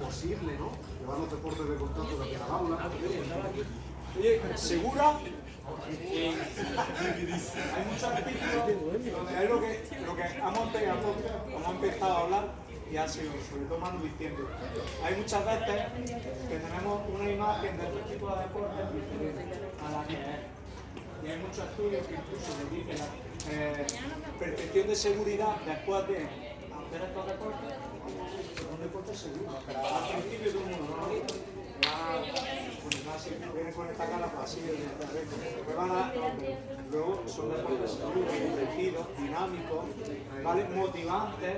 posible, ¿no? Llevar los deportes de contacto de la aula. Oye, segura. hay muchos artículos donde hay lo que, lo que hemos, empezado, hemos empezado a hablar y ha sido, sobre todo Manu diciendo, hay muchas veces que tenemos una imagen de este tipo de deportes a la que y hay muchos estudios que incluso le dicen la eh, percepción de seguridad después de hacer estos deportes Al principio todo el mundo no pues luego son deportes dinámicos, ¿vale? motivantes,